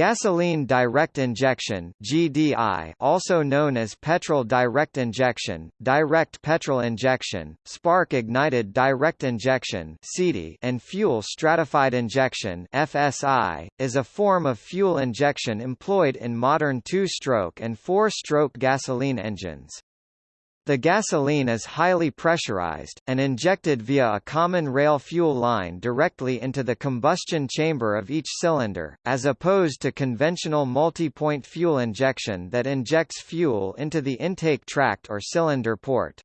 Gasoline direct injection (GDI), also known as petrol direct injection, direct petrol injection, spark ignited direct injection and fuel stratified injection (FSI), is a form of fuel injection employed in modern two-stroke and four-stroke gasoline engines. The gasoline is highly pressurized, and injected via a common rail fuel line directly into the combustion chamber of each cylinder, as opposed to conventional multi-point fuel injection that injects fuel into the intake tract or cylinder port.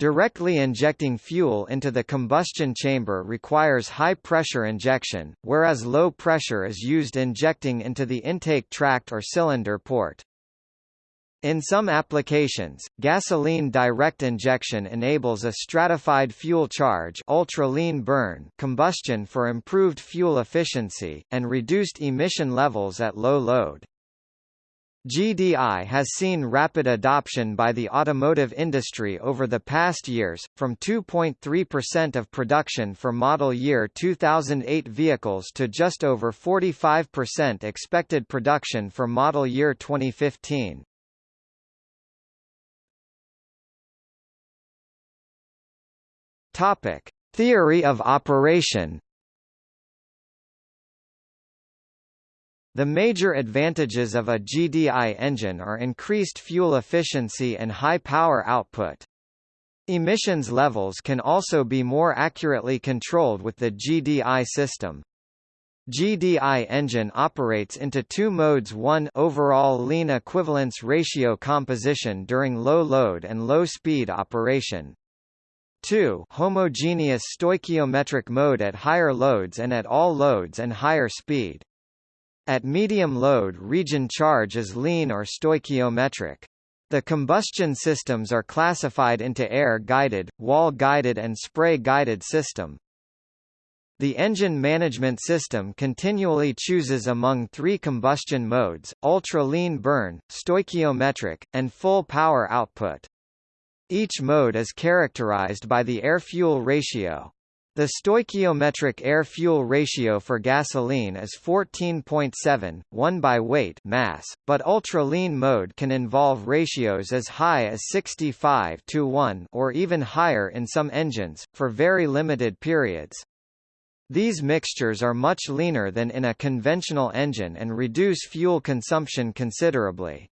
Directly injecting fuel into the combustion chamber requires high-pressure injection, whereas low pressure is used injecting into the intake tract or cylinder port. In some applications, gasoline direct injection enables a stratified fuel charge ultra-lean burn combustion for improved fuel efficiency, and reduced emission levels at low load. GDI has seen rapid adoption by the automotive industry over the past years, from 2.3% of production for model year 2008 vehicles to just over 45% expected production for model year 2015. Topic: Theory of operation. The major advantages of a GDI engine are increased fuel efficiency and high power output. Emissions levels can also be more accurately controlled with the GDI system. GDI engine operates into two modes 1 overall lean equivalence ratio composition during low load and low speed operation. 2 homogeneous stoichiometric mode at higher loads and at all loads and higher speed. At medium load region charge is lean or stoichiometric. The combustion systems are classified into air-guided, wall-guided and spray-guided system. The engine management system continually chooses among three combustion modes, ultra-lean burn, stoichiometric, and full power output. Each mode is characterized by the air-fuel ratio. The stoichiometric air-fuel ratio for gasoline is 14.7, 1 by weight mass, but ultra-lean mode can involve ratios as high as 65 to 1 or even higher in some engines, for very limited periods. These mixtures are much leaner than in a conventional engine and reduce fuel consumption considerably.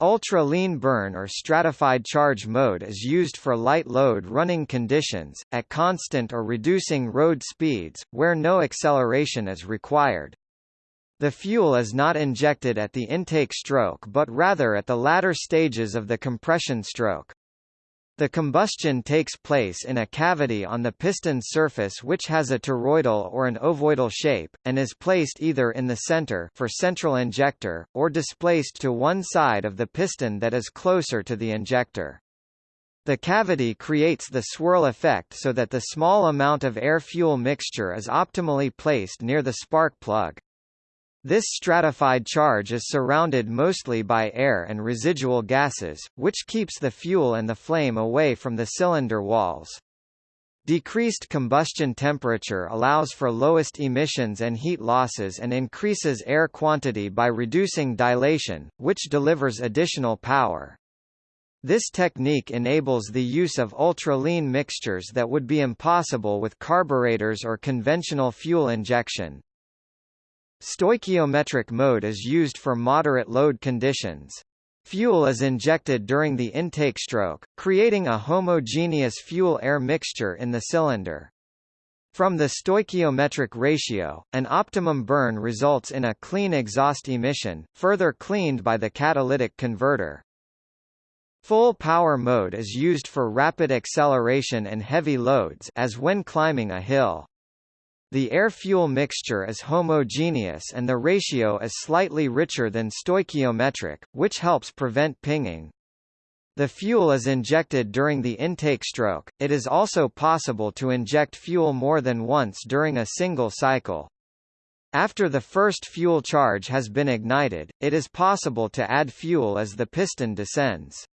Ultra-lean burn or stratified charge mode is used for light load running conditions, at constant or reducing road speeds, where no acceleration is required. The fuel is not injected at the intake stroke but rather at the latter stages of the compression stroke. The combustion takes place in a cavity on the piston's surface which has a toroidal or an ovoidal shape, and is placed either in the center for central injector, or displaced to one side of the piston that is closer to the injector. The cavity creates the swirl effect so that the small amount of air-fuel mixture is optimally placed near the spark plug. This stratified charge is surrounded mostly by air and residual gases, which keeps the fuel and the flame away from the cylinder walls. Decreased combustion temperature allows for lowest emissions and heat losses and increases air quantity by reducing dilation, which delivers additional power. This technique enables the use of ultra-lean mixtures that would be impossible with carburetors or conventional fuel injection. Stoichiometric mode is used for moderate load conditions. Fuel is injected during the intake stroke, creating a homogeneous fuel-air mixture in the cylinder. From the stoichiometric ratio, an optimum burn results in a clean exhaust emission, further cleaned by the catalytic converter. Full power mode is used for rapid acceleration and heavy loads as when climbing a hill. The air-fuel mixture is homogeneous and the ratio is slightly richer than stoichiometric, which helps prevent pinging. The fuel is injected during the intake stroke. It is also possible to inject fuel more than once during a single cycle. After the first fuel charge has been ignited, it is possible to add fuel as the piston descends.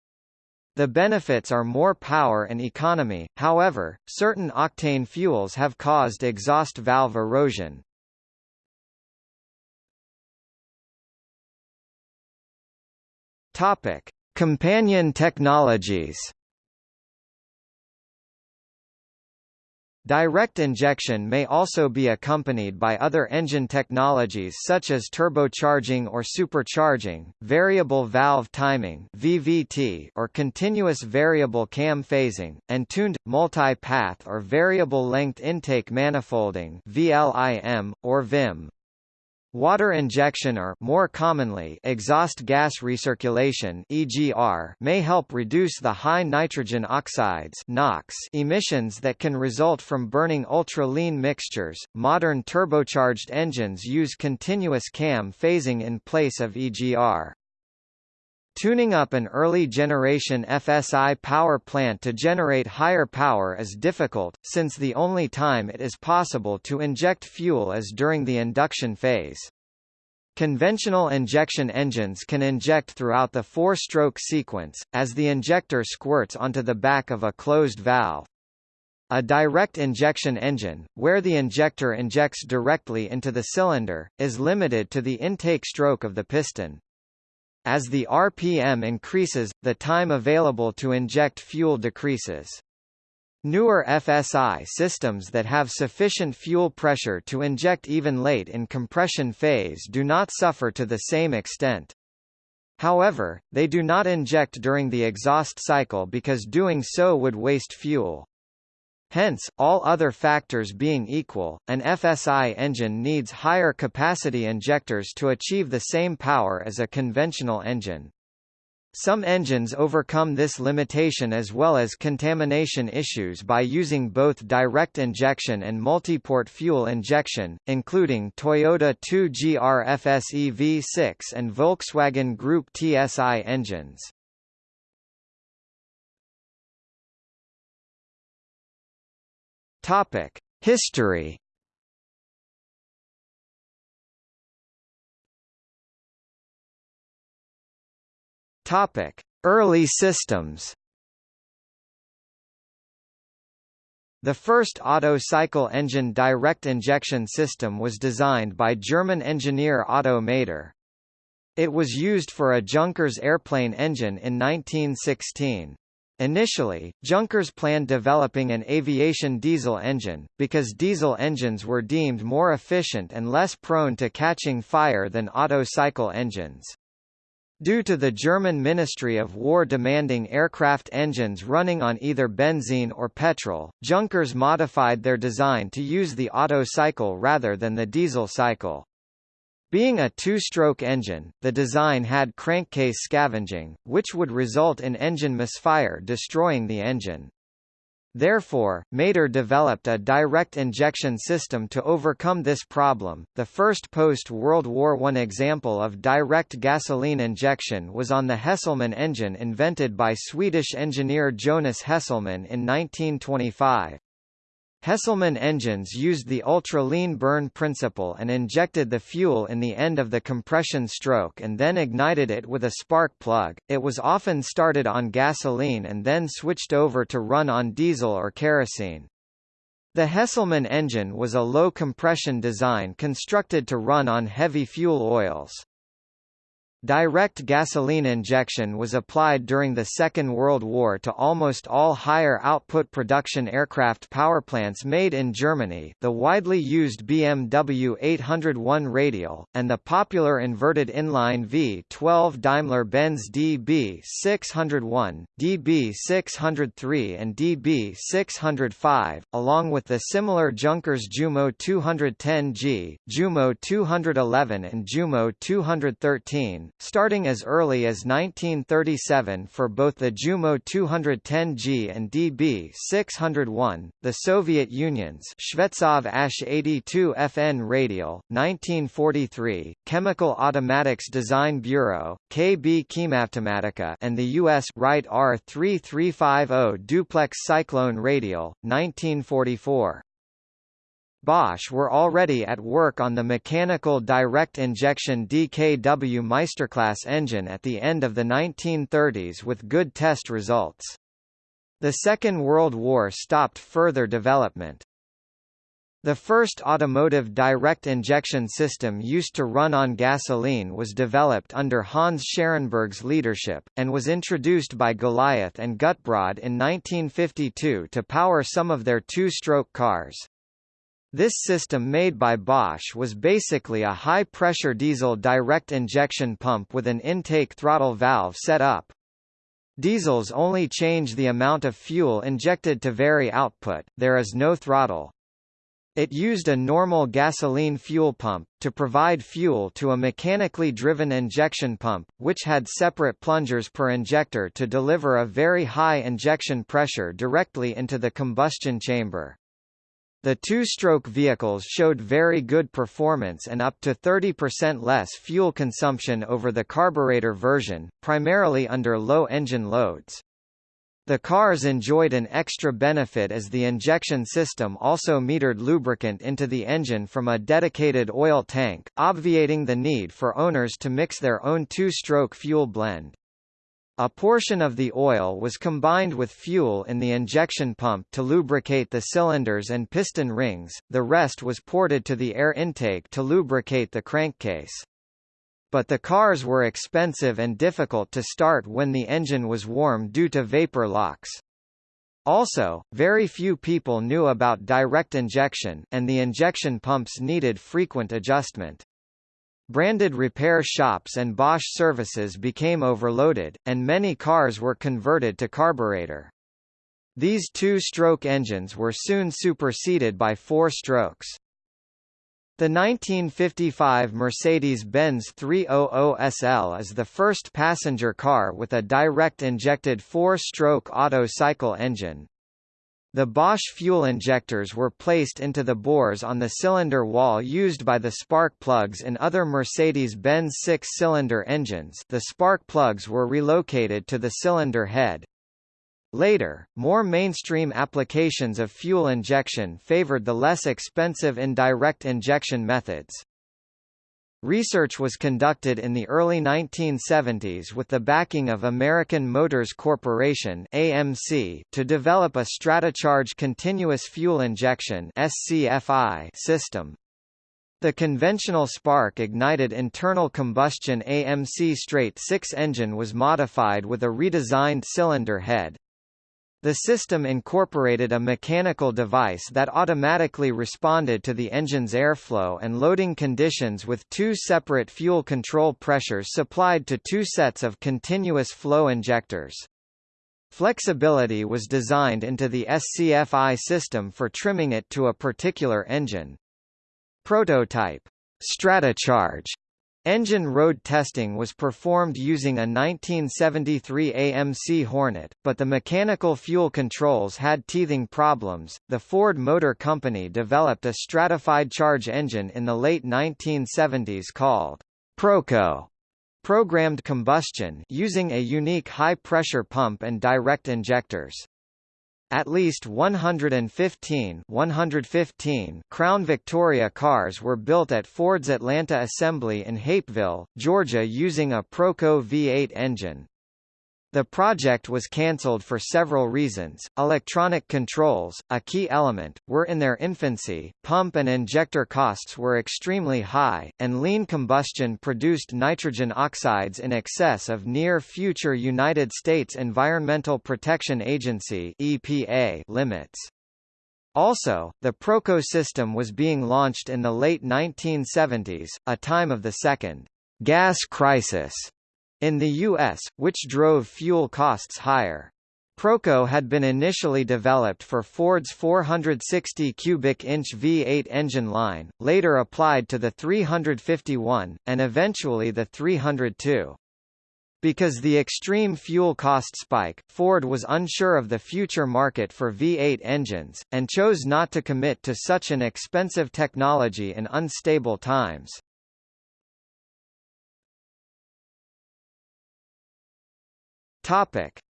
The benefits are more power and economy, however, certain octane fuels have caused exhaust valve erosion. Companion technologies Direct injection may also be accompanied by other engine technologies such as turbocharging or supercharging, variable valve timing (VVT) or continuous variable cam phasing, and tuned multi-path or variable length intake manifolding (VLIM) or VIM. Water injection or more commonly exhaust gas recirculation EGR may help reduce the high nitrogen oxides NOx emissions that can result from burning ultra-lean mixtures. Modern turbocharged engines use continuous cam phasing in place of EGR. Tuning up an early generation FSI power plant to generate higher power is difficult, since the only time it is possible to inject fuel is during the induction phase. Conventional injection engines can inject throughout the four-stroke sequence, as the injector squirts onto the back of a closed valve. A direct injection engine, where the injector injects directly into the cylinder, is limited to the intake stroke of the piston. As the RPM increases, the time available to inject fuel decreases. Newer FSI systems that have sufficient fuel pressure to inject even late in compression phase do not suffer to the same extent. However, they do not inject during the exhaust cycle because doing so would waste fuel. Hence, all other factors being equal, an FSI engine needs higher capacity injectors to achieve the same power as a conventional engine. Some engines overcome this limitation as well as contamination issues by using both direct injection and multiport fuel injection, including Toyota 2GR FSE V6 and Volkswagen Group TSI engines. Topic: History. Topic: Early systems. The first Otto cycle engine direct injection system was designed by German engineer Otto Mader. It was used for a Junkers airplane engine in 1916. Initially, Junkers planned developing an aviation diesel engine, because diesel engines were deemed more efficient and less prone to catching fire than Otto cycle engines. Due to the German Ministry of War demanding aircraft engines running on either benzene or petrol, Junkers modified their design to use the Otto cycle rather than the diesel cycle. Being a two-stroke engine, the design had crankcase scavenging, which would result in engine misfire destroying the engine. Therefore, Mader developed a direct injection system to overcome this problem. The first post-World War I example of direct gasoline injection was on the Hesselman engine invented by Swedish engineer Jonas Hesselman in 1925. Hesselman engines used the ultra-lean burn principle and injected the fuel in the end of the compression stroke and then ignited it with a spark plug. It was often started on gasoline and then switched over to run on diesel or kerosene. The Hesselman engine was a low compression design constructed to run on heavy fuel oils. Direct gasoline injection was applied during the Second World War to almost all higher output production aircraft powerplants made in Germany the widely used BMW 801 radial, and the popular inverted inline V12 Daimler-Benz DB601, DB603 and DB605, along with the similar Junkers Jumo 210G, Jumo 211 and Jumo 213, starting as early as 1937 for both the Jumo 210G and DB601, the Soviet Union's Shvetsov Ash-82 FN radial, 1943, Chemical Automatics Design Bureau, KB Chemautomatica and the U.S. Wright R3350 Duplex Cyclone radial, 1944. Bosch were already at work on the mechanical direct injection DKW Meisterklasse engine at the end of the 1930s with good test results. The Second World War stopped further development. The first automotive direct injection system used to run on gasoline was developed under Hans Scherenberg's leadership, and was introduced by Goliath and Gutbrod in 1952 to power some of their two-stroke cars. This system made by Bosch was basically a high-pressure diesel direct injection pump with an intake throttle valve set up. Diesels only change the amount of fuel injected to vary output, there is no throttle. It used a normal gasoline fuel pump, to provide fuel to a mechanically driven injection pump, which had separate plungers per injector to deliver a very high injection pressure directly into the combustion chamber. The two-stroke vehicles showed very good performance and up to 30% less fuel consumption over the carburetor version, primarily under low engine loads. The cars enjoyed an extra benefit as the injection system also metered lubricant into the engine from a dedicated oil tank, obviating the need for owners to mix their own two-stroke fuel blend. A portion of the oil was combined with fuel in the injection pump to lubricate the cylinders and piston rings, the rest was ported to the air intake to lubricate the crankcase but the cars were expensive and difficult to start when the engine was warm due to vapor locks. Also, very few people knew about direct injection, and the injection pumps needed frequent adjustment. Branded repair shops and Bosch services became overloaded, and many cars were converted to carburetor. These two-stroke engines were soon superseded by four-strokes. The 1955 Mercedes-Benz 300 SL is the first passenger car with a direct-injected four-stroke Otto cycle engine. The Bosch fuel injectors were placed into the bores on the cylinder wall used by the spark plugs in other Mercedes-Benz six-cylinder engines the spark plugs were relocated to the cylinder head. Later, more mainstream applications of fuel injection favored the less expensive indirect injection methods. Research was conducted in the early 1970s with the backing of American Motors Corporation AMC to develop a Stratocharge continuous fuel injection SCFI system. The conventional spark-ignited internal combustion AMC straight 6 engine was modified with a redesigned cylinder head. The system incorporated a mechanical device that automatically responded to the engine's airflow and loading conditions with two separate fuel control pressures supplied to two sets of continuous flow injectors. Flexibility was designed into the SCFI system for trimming it to a particular engine. Prototype Stratocharge Engine road testing was performed using a 1973 AMC Hornet, but the mechanical fuel controls had teething problems. The Ford Motor Company developed a stratified charge engine in the late 1970s called Proco programmed combustion using a unique high-pressure pump and direct injectors. At least 115, 115 Crown Victoria cars were built at Ford's Atlanta assembly in Hapeville, Georgia using a Proco V8 engine. The project was cancelled for several reasons. Electronic controls, a key element, were in their infancy, pump and injector costs were extremely high, and lean combustion produced nitrogen oxides in excess of near-future United States Environmental Protection Agency (EPA) limits. Also, the Proco system was being launched in the late 1970s, a time of the second gas crisis in the U.S., which drove fuel costs higher. Proco had been initially developed for Ford's 460 cubic inch V8 engine line, later applied to the 351, and eventually the 302. Because the extreme fuel cost spike, Ford was unsure of the future market for V8 engines, and chose not to commit to such an expensive technology in unstable times.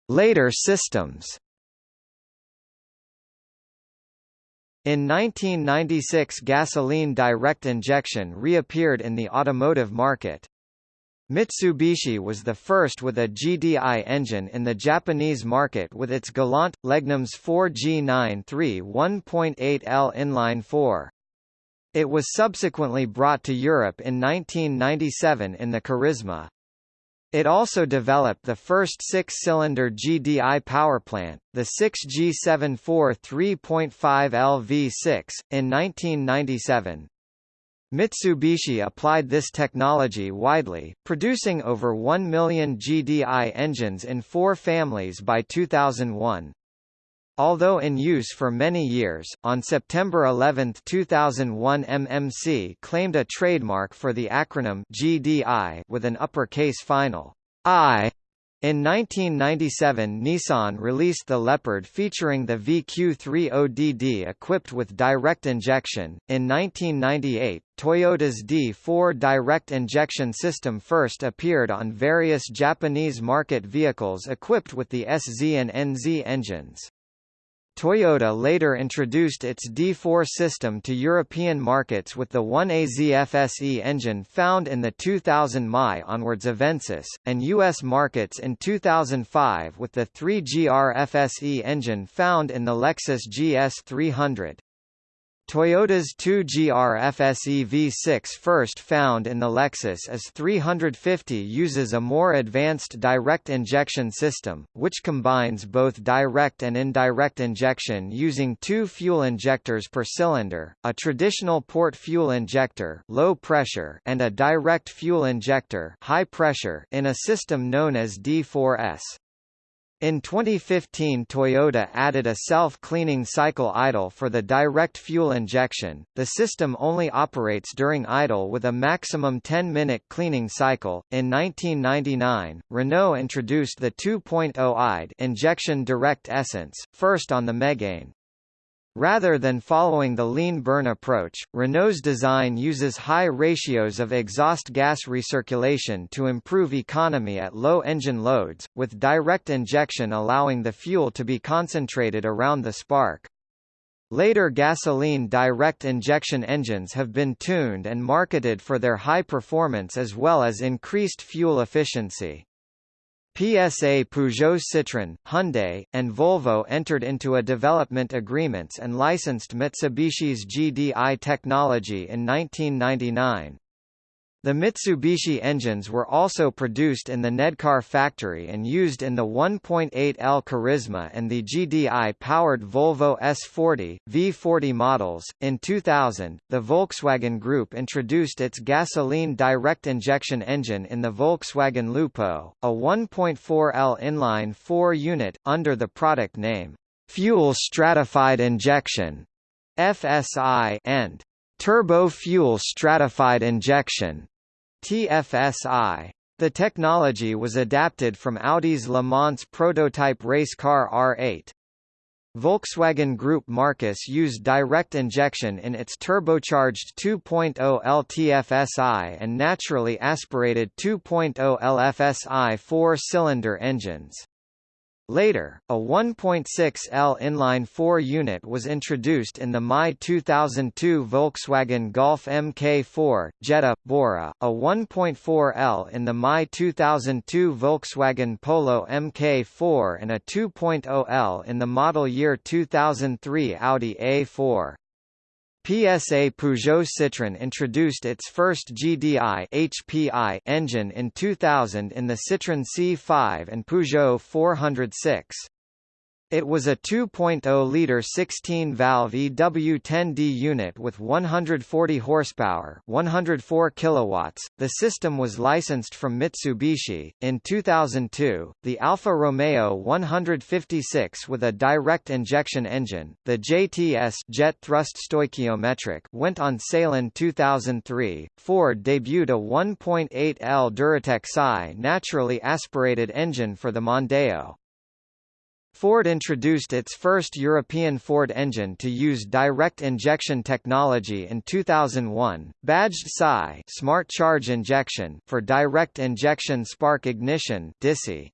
Later systems. In 1996 gasoline direct injection reappeared in the automotive market. Mitsubishi was the first with a GDI engine in the Japanese market with its Galant, Legnum's 4G93 1.8L inline 4. It was subsequently brought to Europe in 1997 in the Charisma. It also developed the first six-cylinder GDI powerplant, the 6G74 3.5 LV6, in 1997. Mitsubishi applied this technology widely, producing over 1 million GDI engines in four families by 2001. Although in use for many years, on September 11, 2001 MMC claimed a trademark for the acronym GDI with an uppercase final I. In 1997 Nissan released the Leopard featuring the VQ30DD equipped with direct injection. In 1998, Toyota's D4 direct injection system first appeared on various Japanese market vehicles equipped with the SZ and NZ engines. Toyota later introduced its D4 system to European markets with the 1AZ FSE engine found in the 2000 Mi onwards Avensis, and U.S. markets in 2005 with the 3GR engine found in the Lexus GS 300. Toyota's 2GR FSE V6 first found in the Lexus S350 uses a more advanced direct injection system, which combines both direct and indirect injection using two fuel injectors per cylinder, a traditional port fuel injector low pressure and a direct fuel injector high pressure in a system known as D4S. In 2015 Toyota added a self-cleaning cycle idle for the direct fuel injection. The system only operates during idle with a maximum 10-minute cleaning cycle. In 1999, Renault introduced the 2.0 IDE injection direct essence, first on the Megane. Rather than following the lean burn approach, Renault's design uses high ratios of exhaust gas recirculation to improve economy at low engine loads, with direct injection allowing the fuel to be concentrated around the spark. Later gasoline direct injection engines have been tuned and marketed for their high performance as well as increased fuel efficiency. PSA Peugeot Citroën, Hyundai, and Volvo entered into a development agreements and licensed Mitsubishi's GDI technology in 1999. The Mitsubishi engines were also produced in the Nedcar factory and used in the 1.8L Charisma and the GDI-powered Volvo S40, V40 models. In 2000, the Volkswagen Group introduced its gasoline direct injection engine in the Volkswagen Lupo, a 1.4L inline 4 unit, under the product name Fuel Stratified Injection FSI and Turbo Fuel Stratified Injection TFSI. The technology was adapted from Audi's Le Mans prototype race car R8. Volkswagen Group marques used direct injection in its turbocharged 2.0 LTFSI and naturally aspirated 2.0 LFSI four-cylinder engines. Later, a 1.6L inline-4 unit was introduced in the Mai 2002 Volkswagen Golf MK4, Jetta, Bora, a 1.4L in the Mai 2002 Volkswagen Polo MK4 and a 2.0L in the model year 2003 Audi A4. PSA Peugeot Citroën introduced its first GDI HPI engine in 2000 in the Citroën C5 and Peugeot 406. It was a 2.0-liter 16-valve EW10D unit with 140 horsepower, 104 kilowatts. The system was licensed from Mitsubishi. In 2002, the Alfa Romeo 156 with a direct injection engine, the JTS Jet Thrust Stoichiometric, went on sale in 2003. Ford debuted a 1.8L Duratec Psi naturally aspirated engine for the Mondeo. Ford introduced its first European Ford engine to use direct injection technology in 2001, badged Psi Smart Charge Injection for direct injection spark ignition DISI.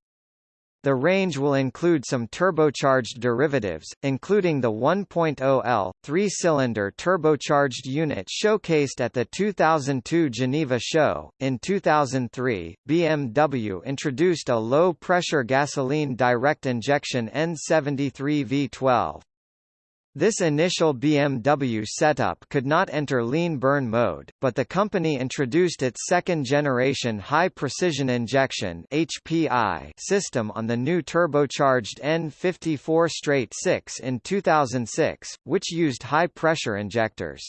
The range will include some turbocharged derivatives, including the 1.0L, three-cylinder turbocharged unit showcased at the 2002 Geneva show. In 2003, BMW introduced a low-pressure gasoline direct injection N73 V12. This initial BMW setup could not enter lean burn mode, but the company introduced its second-generation high-precision injection (HPI) system on the new turbocharged N54 straight 6 in 2006, which used high-pressure injectors.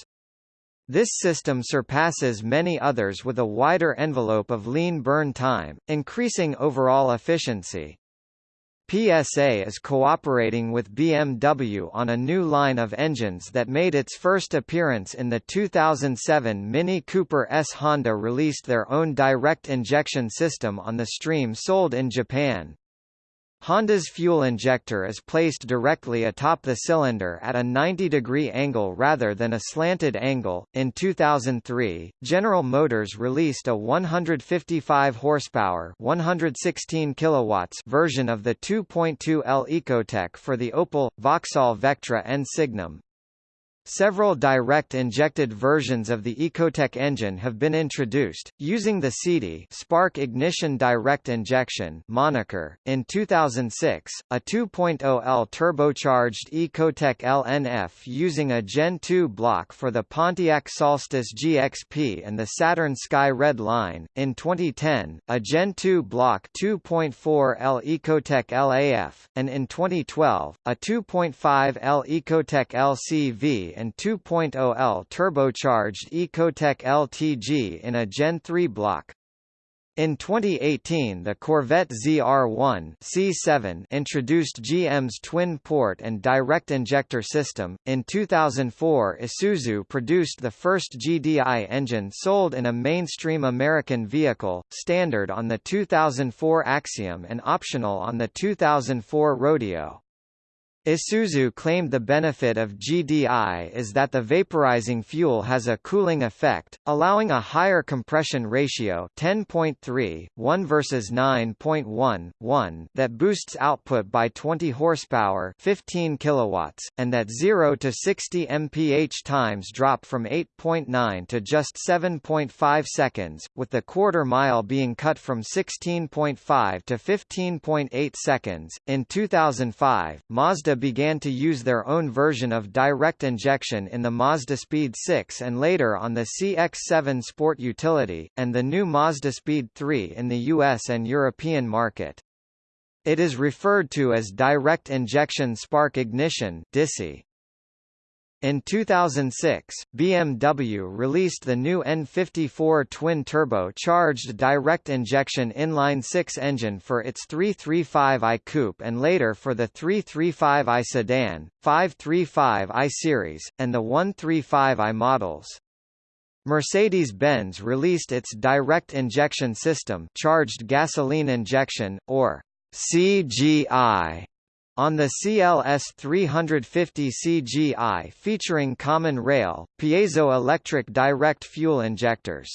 This system surpasses many others with a wider envelope of lean burn time, increasing overall efficiency. PSA is cooperating with BMW on a new line of engines that made its first appearance in the 2007 Mini Cooper S. Honda released their own direct injection system on the stream sold in Japan. Honda's fuel injector is placed directly atop the cylinder at a 90-degree angle rather than a slanted angle. In 2003, General Motors released a 155 horsepower, 116 kilowatts version of the 2.2L Ecotec for the Opel, Vauxhall Vectra and Signum. Several direct-injected versions of the Ecotec engine have been introduced, using the SIDI Spark Ignition Direct Injection moniker. In 2006, a 2.0L turbocharged Ecotec LNF using a Gen 2 block for the Pontiac Solstice GXP and the Saturn Sky Red line. In 2010, a Gen 2 block 2.4L Ecotec LAF, and in 2012, a 2.5L Ecotec LCV and 2.0L turbocharged Ecotec LTG in a Gen 3 block. In 2018 the Corvette ZR1 C7 introduced GM's twin-port and direct injector system. In 2004 Isuzu produced the first GDI engine sold in a mainstream American vehicle, standard on the 2004 Axiom and optional on the 2004 Rodeo. Isuzu claimed the benefit of GDI is that the vaporizing fuel has a cooling effect, allowing a higher compression ratio 10.3, 1 versus 9.1, 1 that boosts output by 20 horsepower 15 kilowatts, and that 0 to 60 mph times drop from 8.9 to just 7.5 seconds, with the quarter mile being cut from 16.5 to 15.8 seconds. In 2005, Mazda began to use their own version of direct injection in the Mazda Speed 6 and later on the CX-7 Sport Utility, and the new Mazda Speed 3 in the US and European market. It is referred to as direct injection spark ignition DISI. In 2006, BMW released the new N54 twin-turbo charged direct-injection inline-six engine for its 335i Coupe and later for the 335i sedan, 535i series, and the 135i models. Mercedes-Benz released its direct injection system charged gasoline injection, or CGI, on the CLS 350 CGI featuring common rail, piezoelectric direct fuel injectors.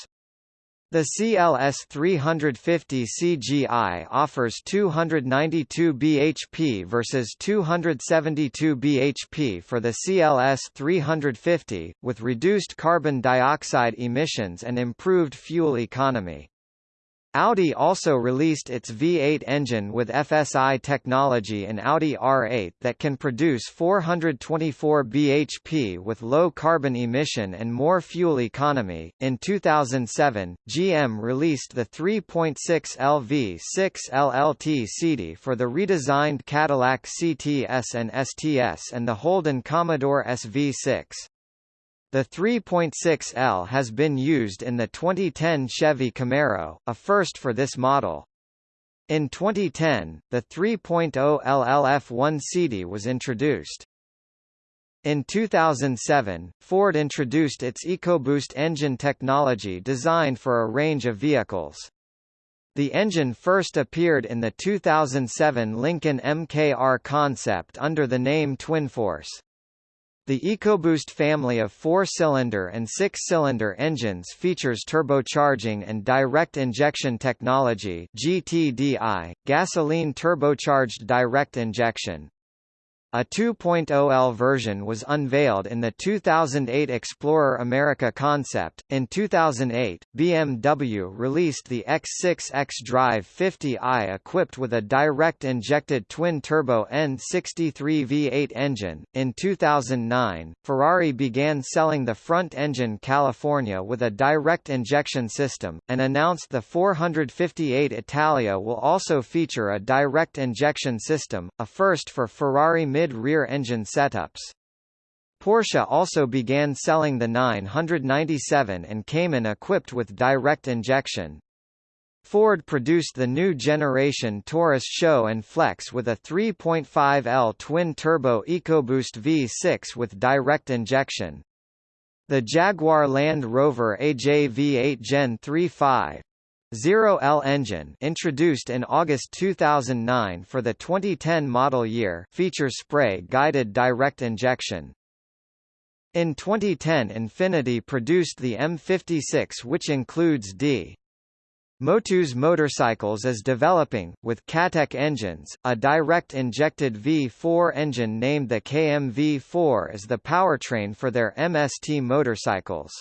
The CLS 350 CGI offers 292 bhp versus 272 bhp for the CLS 350, with reduced carbon dioxide emissions and improved fuel economy. Audi also released its V8 engine with FSI technology in Audi R8 that can produce 424 bhp with low carbon emission and more fuel economy. In 2007, GM released the 3.6 LV6 LLT SIDI for the redesigned Cadillac CTS and STS and the Holden Commodore SV6. The 3.6L has been used in the 2010 Chevy Camaro, a first for this model. In 2010, the 3.0 LLF1 SIDI was introduced. In 2007, Ford introduced its EcoBoost engine technology designed for a range of vehicles. The engine first appeared in the 2007 Lincoln MKR concept under the name TwinForce. The EcoBoost family of four-cylinder and six-cylinder engines features turbocharging and direct injection technology (GTDI), gasoline turbocharged direct injection. A 2.0L version was unveiled in the 2008 Explorer America concept. In 2008, BMW released the X6 xDrive 50i equipped with a direct injected twin turbo N63 V8 engine. In 2009, Ferrari began selling the front engine California with a direct injection system, and announced the 458 Italia will also feature a direct injection system, a first for Ferrari mid-rear engine setups. Porsche also began selling the 997 and Cayman equipped with direct injection. Ford produced the new generation Taurus SHO and Flex with a 3.5L twin-turbo EcoBoost V6 with direct injection. The Jaguar Land Rover AJ V8 Gen 3.5 0L engine introduced in August 2009 for the 2010 model year features spray-guided direct injection. In 2010 Infiniti produced the M56 which includes D. Motus Motorcycles is developing, with Katech engines, a direct injected V4 engine named the KM-V4 as the powertrain for their MST motorcycles.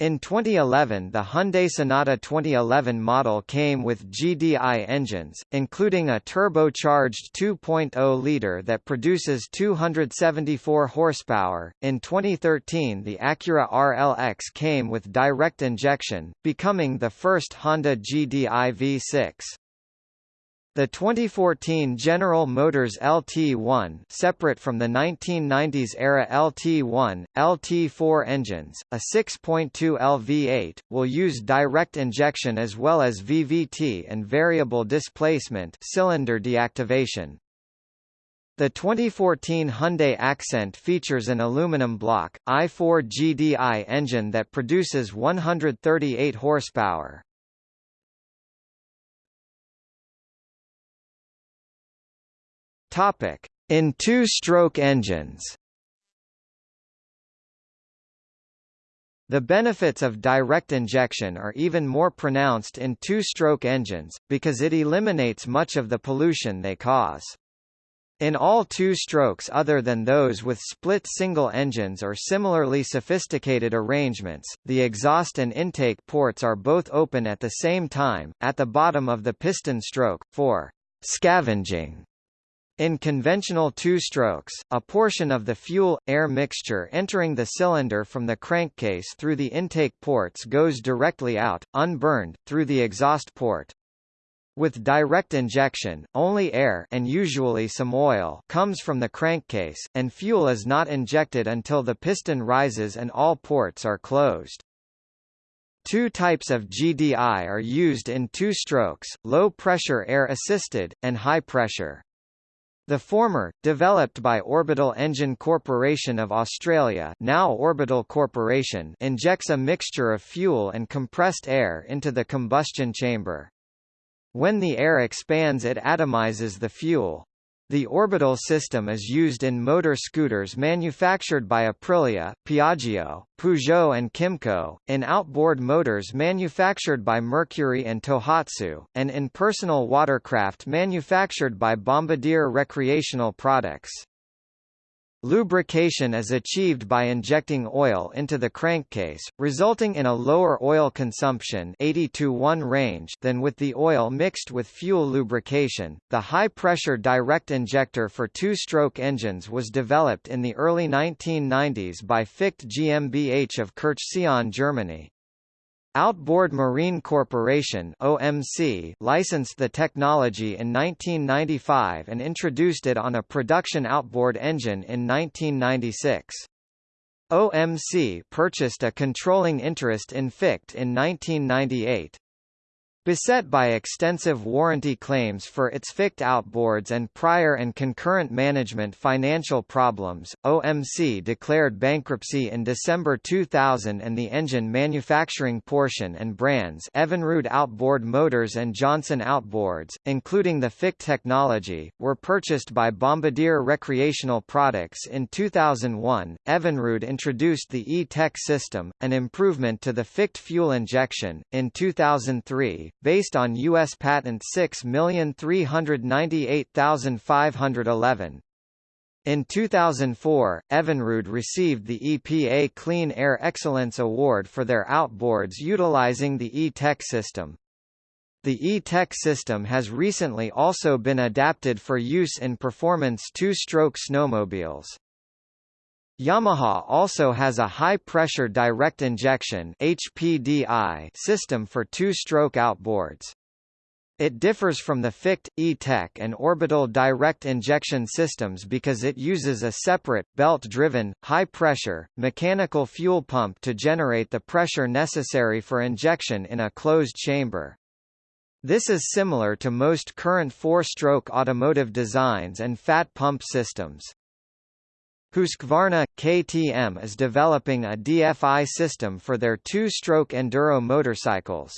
In 2011 the Hyundai Sonata 2011 model came with GDI engines, including a turbocharged 2.0-liter that produces 274 horsepower. In 2013 the Acura RLX came with direct injection, becoming the first Honda GDI V6. The 2014 General Motors LT1 separate from the 1990s era LT1, LT4 engines, a 6.2 LV8, will use direct injection as well as VVT and variable displacement cylinder deactivation. The 2014 Hyundai Accent features an aluminum block, i4 GDI engine that produces 138 horsepower. Topic: In two-stroke engines. The benefits of direct injection are even more pronounced in two-stroke engines, because it eliminates much of the pollution they cause. In all two-strokes other than those with split single engines or similarly sophisticated arrangements, the exhaust and intake ports are both open at the same time, at the bottom of the piston stroke, for scavenging. In conventional two-strokes, a portion of the fuel-air mixture entering the cylinder from the crankcase through the intake ports goes directly out, unburned, through the exhaust port. With direct injection, only air and usually some oil comes from the crankcase, and fuel is not injected until the piston rises and all ports are closed. Two types of GDI are used in two strokes, low-pressure air-assisted, and high-pressure. The former, developed by Orbital Engine Corporation of Australia now Orbital Corporation injects a mixture of fuel and compressed air into the combustion chamber. When the air expands it atomizes the fuel. The orbital system is used in motor scooters manufactured by Aprilia, Piaggio, Peugeot and Kymco, in outboard motors manufactured by Mercury and Tohatsu, and in personal watercraft manufactured by Bombardier Recreational Products. Lubrication is achieved by injecting oil into the crankcase, resulting in a lower oil consumption 80 to 1 range than with the oil mixed with fuel lubrication. The high-pressure direct injector for two-stroke engines was developed in the early 1990s by Ficht GmbH of Kirchseeon, Germany. Outboard Marine Corporation OMC licensed the technology in 1995 and introduced it on a production outboard engine in 1996. OMC purchased a controlling interest in Ficht in 1998. Beset by extensive warranty claims for its Ficht outboards and prior and concurrent management financial problems, OMC declared bankruptcy in December 2000 and the engine manufacturing portion and brands Evinrude Outboard Motors and Johnson Outboards, including the Ficht technology, were purchased by Bombardier Recreational Products in 2001. Evinrude introduced the E-TEC system, an improvement to the Ficht fuel injection, in 2003 based on U.S. Patent 6398511. In 2004, Evinrude received the EPA Clean Air Excellence Award for their outboards utilizing the E-TEC system. The E-TEC system has recently also been adapted for use in performance two-stroke snowmobiles. Yamaha also has a high-pressure direct injection HPDI system for two-stroke outboards. It differs from the Ficht, E-TEC and orbital direct injection systems because it uses a separate, belt-driven, high-pressure, mechanical fuel pump to generate the pressure necessary for injection in a closed chamber. This is similar to most current four-stroke automotive designs and fat pump systems. Husqvarna KTM is developing a DFI system for their two-stroke enduro motorcycles.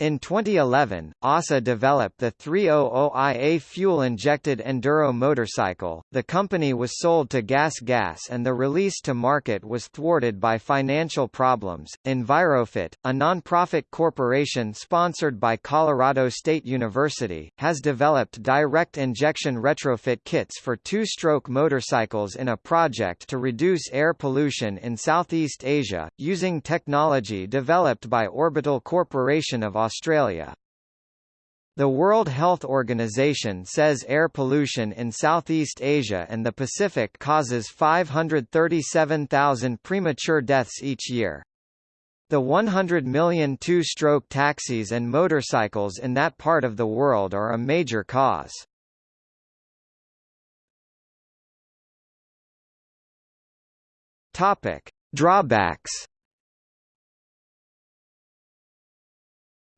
In 2011, OSSA developed the 300IA fuel-injected enduro motorcycle. The company was sold to Gas Gas and the release to market was thwarted by financial problems. EnviroFit, a non-profit corporation sponsored by Colorado State University, has developed direct injection retrofit kits for two-stroke motorcycles in a project to reduce air pollution in Southeast Asia, using technology developed by Orbital Corporation of Australia. The World Health Organization says air pollution in Southeast Asia and the Pacific causes 537,000 premature deaths each year. The 100 million two-stroke taxis and motorcycles in that part of the world are a major cause. Drawbacks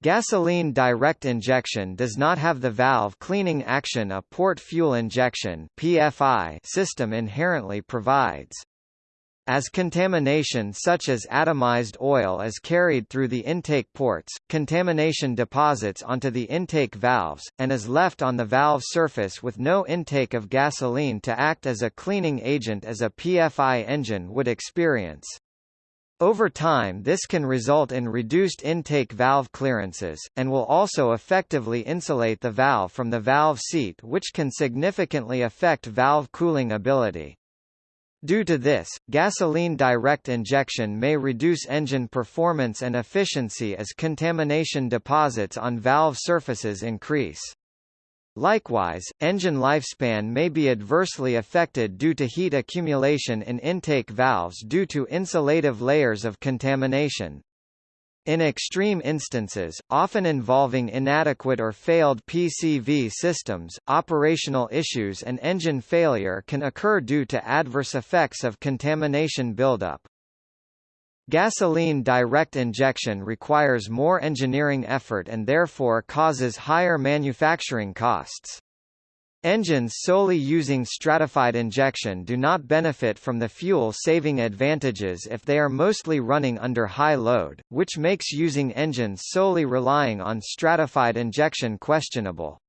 Gasoline direct injection does not have the valve cleaning action a port fuel injection PFI system inherently provides. As contamination such as atomized oil is carried through the intake ports, contamination deposits onto the intake valves, and is left on the valve surface with no intake of gasoline to act as a cleaning agent as a PFI engine would experience. Over time this can result in reduced intake valve clearances, and will also effectively insulate the valve from the valve seat which can significantly affect valve cooling ability. Due to this, gasoline direct injection may reduce engine performance and efficiency as contamination deposits on valve surfaces increase. Likewise, engine lifespan may be adversely affected due to heat accumulation in intake valves due to insulative layers of contamination. In extreme instances, often involving inadequate or failed PCV systems, operational issues and engine failure can occur due to adverse effects of contamination buildup. Gasoline direct injection requires more engineering effort and therefore causes higher manufacturing costs. Engines solely using stratified injection do not benefit from the fuel-saving advantages if they are mostly running under high load, which makes using engines solely relying on stratified injection questionable.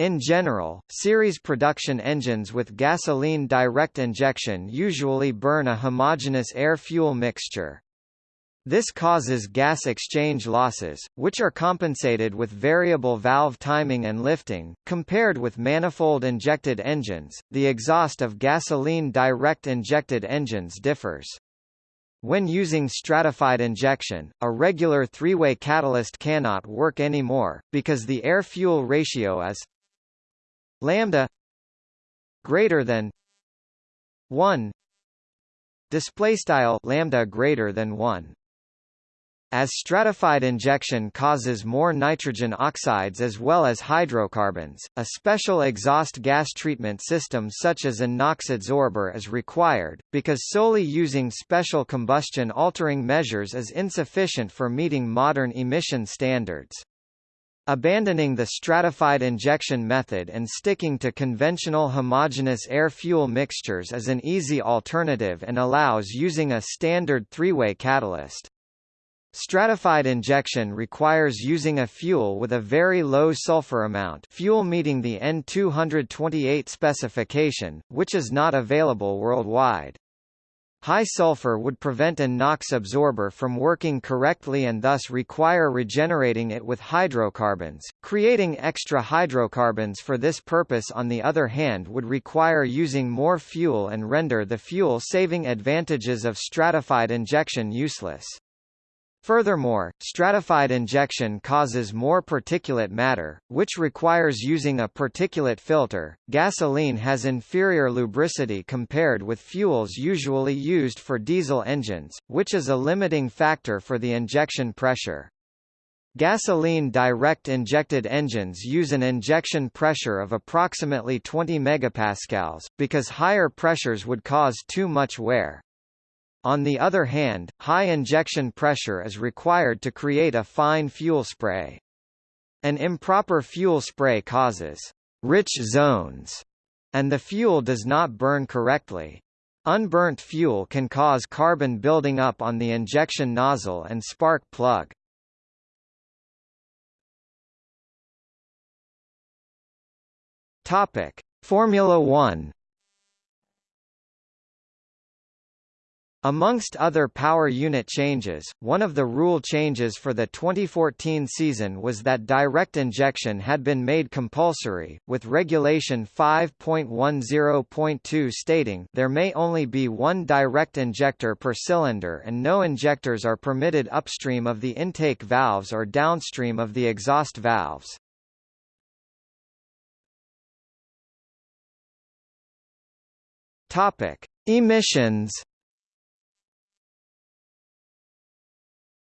In general, series production engines with gasoline direct injection usually burn a homogeneous air-fuel mixture. This causes gas exchange losses, which are compensated with variable valve timing and lifting. Compared with manifold injected engines, the exhaust of gasoline direct injected engines differs. When using stratified injection, a regular three-way catalyst cannot work anymore, because the air-fuel ratio is lambda greater than 1 display style lambda greater than 1 as stratified injection causes more nitrogen oxides as well as hydrocarbons, a special exhaust gas treatment system such as a NOx adsorber is required, because solely using special combustion altering measures is insufficient for meeting modern emission standards. Abandoning the stratified injection method and sticking to conventional homogeneous air-fuel mixtures is an easy alternative and allows using a standard three-way catalyst. Stratified injection requires using a fuel with a very low sulfur amount fuel meeting the EN228 specification, which is not available worldwide. High sulfur would prevent an NOx absorber from working correctly and thus require regenerating it with hydrocarbons. Creating extra hydrocarbons for this purpose on the other hand would require using more fuel and render the fuel-saving advantages of stratified injection useless. Furthermore, stratified injection causes more particulate matter, which requires using a particulate filter. Gasoline has inferior lubricity compared with fuels usually used for diesel engines, which is a limiting factor for the injection pressure. Gasoline direct injected engines use an injection pressure of approximately 20 megapascals, because higher pressures would cause too much wear. On the other hand, high injection pressure is required to create a fine fuel spray. An improper fuel spray causes rich zones, and the fuel does not burn correctly. Unburnt fuel can cause carbon building up on the injection nozzle and spark plug. Topic: Formula 1 Amongst other power unit changes, one of the rule changes for the 2014 season was that direct injection had been made compulsory, with Regulation 5.10.2 stating there may only be one direct injector per cylinder and no injectors are permitted upstream of the intake valves or downstream of the exhaust valves. Topic: Emissions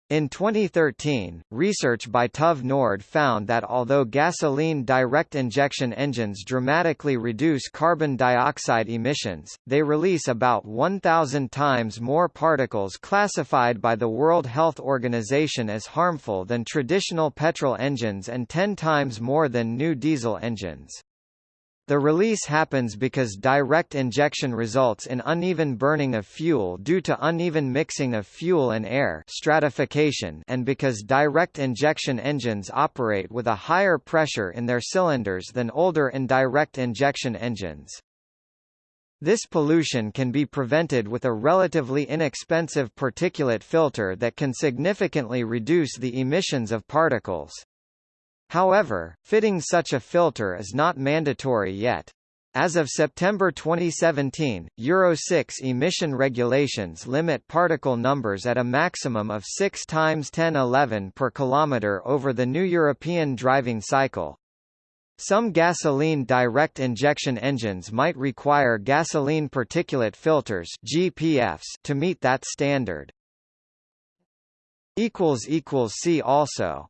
In 2013, research by TÜV Nord found that although gasoline direct injection engines dramatically reduce carbon dioxide emissions, they release about 1,000 times more particles classified by the World Health Organization as harmful than traditional petrol engines and 10 times more than new diesel engines. The release happens because direct injection results in uneven burning of fuel due to uneven mixing of fuel and air stratification and because direct injection engines operate with a higher pressure in their cylinders than older indirect injection engines. This pollution can be prevented with a relatively inexpensive particulate filter that can significantly reduce the emissions of particles. However, fitting such a filter is not mandatory yet. As of September 2017, Euro 6 emission regulations limit particle numbers at a maximum of 6 times 1011 per kilometer over the new European driving cycle. Some gasoline direct injection engines might require gasoline particulate filters (GPFs) to meet that standard. equals equals see also